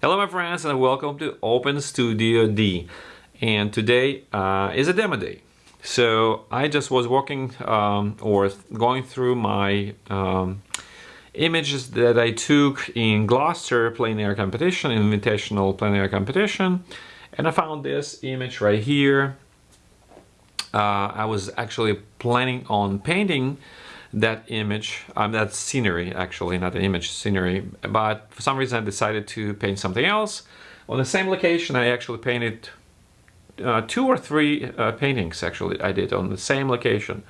Hello my friends and welcome to Open Studio D and today uh, is a demo day. So I just was walking um, or going through my um, images that I took in Gloucester plein air competition, invitational plein air competition and I found this image right here. Uh, I was actually planning on painting that image, um, that scenery actually, not an image, scenery, but for some reason I decided to paint something else. On the same location I actually painted uh, two or three uh, paintings actually I did on the same location.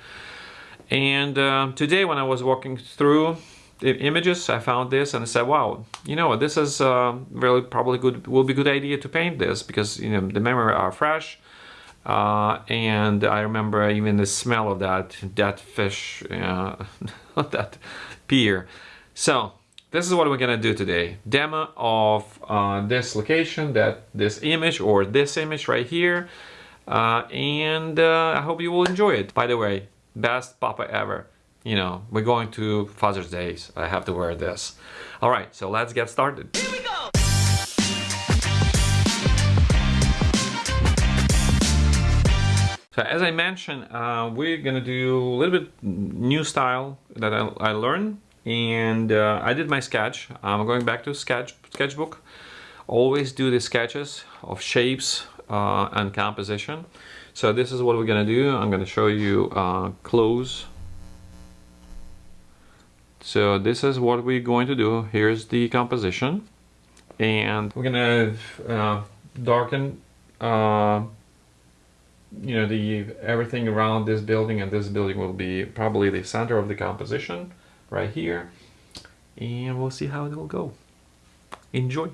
And uh, today when I was walking through the images I found this and I said wow you know this is uh, really probably good will be good idea to paint this because you know the memory are fresh uh, and I remember even the smell of that that fish, uh, that pier. So this is what we're gonna do today. Demo of uh, this location, that this image or this image right here. Uh, and uh, I hope you will enjoy it. By the way, best papa ever. You know, we're going to Father's Days. I have to wear this. All right, so let's get started. So as I mentioned, uh, we're gonna do a little bit new style that I, I learned and uh, I did my sketch. I'm going back to sketch sketchbook. Always do the sketches of shapes uh, and composition. So this is what we're gonna do. I'm gonna show you uh, close. So this is what we're going to do. Here's the composition and we're gonna uh, darken uh, you know the everything around this building and this building will be probably the center of the composition right here. And we'll see how it will go. Enjoy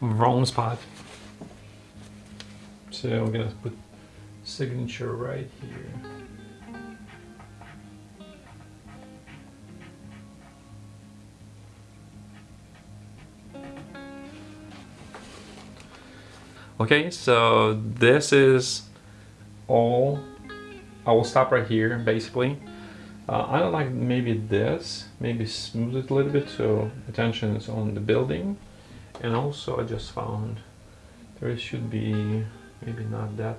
wrong spot. So I'm gonna put signature right here. Okay, so this is all. I will stop right here, basically. Uh, I don't like maybe this, maybe smooth it a little bit so attention is on the building. And also I just found there should be maybe not that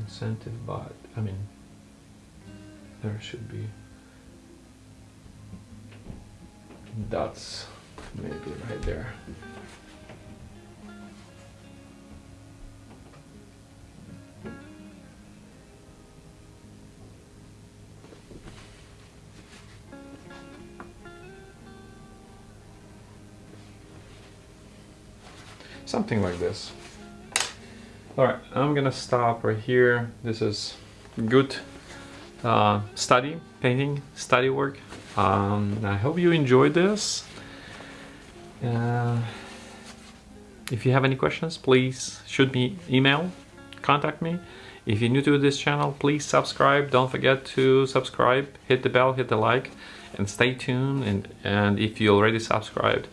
incentive, but I mean, there should be dots maybe right there. Something like this. All right, I'm gonna stop right here. This is good uh, study, painting, study work. Um, I hope you enjoyed this. Uh, if you have any questions, please shoot me email, contact me. If you're new to this channel, please subscribe. Don't forget to subscribe, hit the bell, hit the like, and stay tuned. And, and if you already subscribed,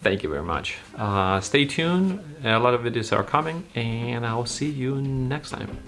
thank you very much. Uh, stay tuned. A lot of videos are coming, and I'll see you next time.